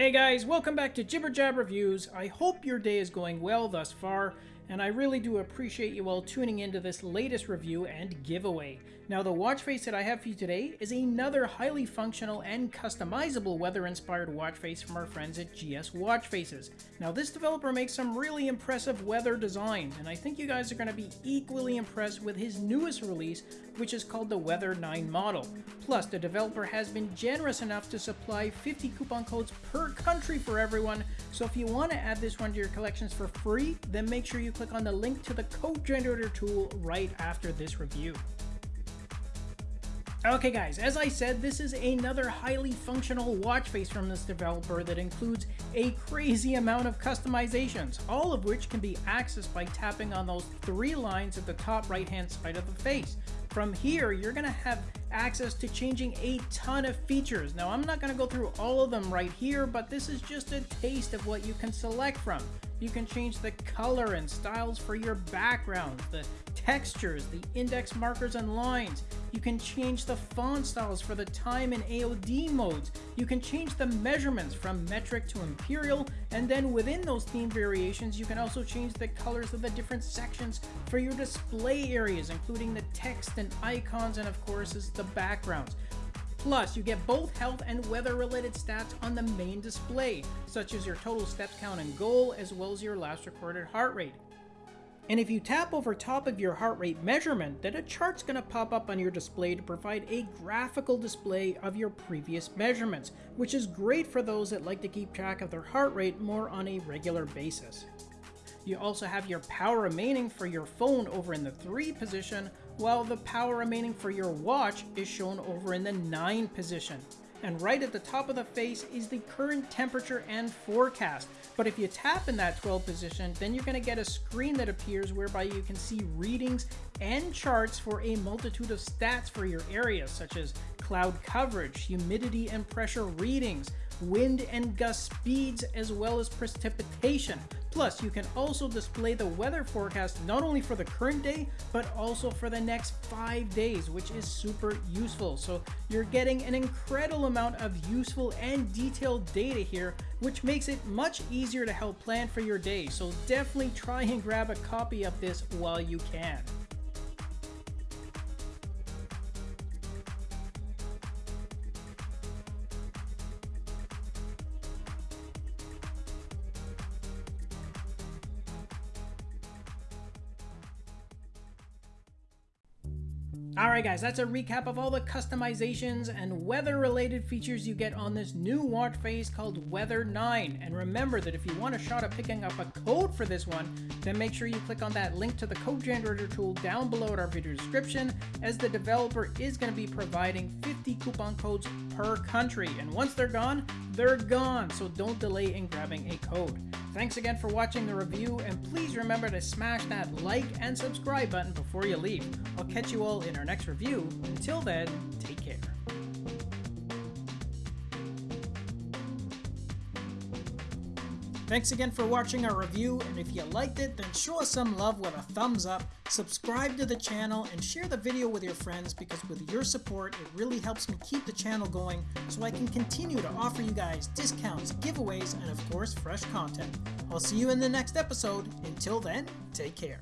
Hey guys, welcome back to Jibber Jab Reviews. I hope your day is going well thus far, and I really do appreciate you all tuning into this latest review and giveaway. Now the watch face that I have for you today is another highly functional and customizable weather-inspired watch face from our friends at GS Watch Faces. Now this developer makes some really impressive weather designs, and I think you guys are going to be equally impressed with his newest release, which is called the Weather 9 model. Plus, the developer has been generous enough to supply 50 coupon codes per country for everyone, so if you want to add this one to your collections for free, then make sure you click on the link to the code generator tool right after this review. Okay guys, as I said, this is another highly functional watch face from this developer that includes a crazy amount of customizations, all of which can be accessed by tapping on those three lines at the top right hand side of the face. From here, you're going to have access to changing a ton of features. Now, I'm not going to go through all of them right here, but this is just a taste of what you can select from. You can change the color and styles for your background, the textures, the index markers and lines. You can change the font styles for the time and AOD modes. You can change the measurements from metric to imperial, and then within those theme variations, you can also change the colors of the different sections for your display areas, including the text and icons, and of course, is the backgrounds. Plus, you get both health and weather related stats on the main display, such as your total steps count and goal, as well as your last recorded heart rate. And if you tap over top of your heart rate measurement, then a chart's going to pop up on your display to provide a graphical display of your previous measurements, which is great for those that like to keep track of their heart rate more on a regular basis. You also have your power remaining for your phone over in the 3 position, while the power remaining for your watch is shown over in the 9 position. And right at the top of the face is the current temperature and forecast. But if you tap in that 12 position, then you're going to get a screen that appears whereby you can see readings and charts for a multitude of stats for your area, such as cloud coverage, humidity and pressure readings, wind and gust speeds, as well as precipitation. Plus, you can also display the weather forecast not only for the current day, but also for the next five days, which is super useful. So you're getting an incredible amount of useful and detailed data here, which makes it much easier to help plan for your day. So definitely try and grab a copy of this while you can. Alright guys, that's a recap of all the customizations and weather related features you get on this new watch face called Weather 9. And remember that if you want a shot at picking up a code for this one, then make sure you click on that link to the code generator tool down below at our video description as the developer is going to be providing 50 coupon codes per country. And once they're gone, they're gone, so don't delay in grabbing a code. Thanks again for watching the review, and please remember to smash that like and subscribe button before you leave. I'll catch you all in our next review. Until then, take care. Thanks again for watching our review, and if you liked it, then show us some love with a thumbs up, subscribe to the channel, and share the video with your friends because with your support, it really helps me keep the channel going so I can continue to offer you guys discounts, giveaways, and of course, fresh content. I'll see you in the next episode. Until then, take care.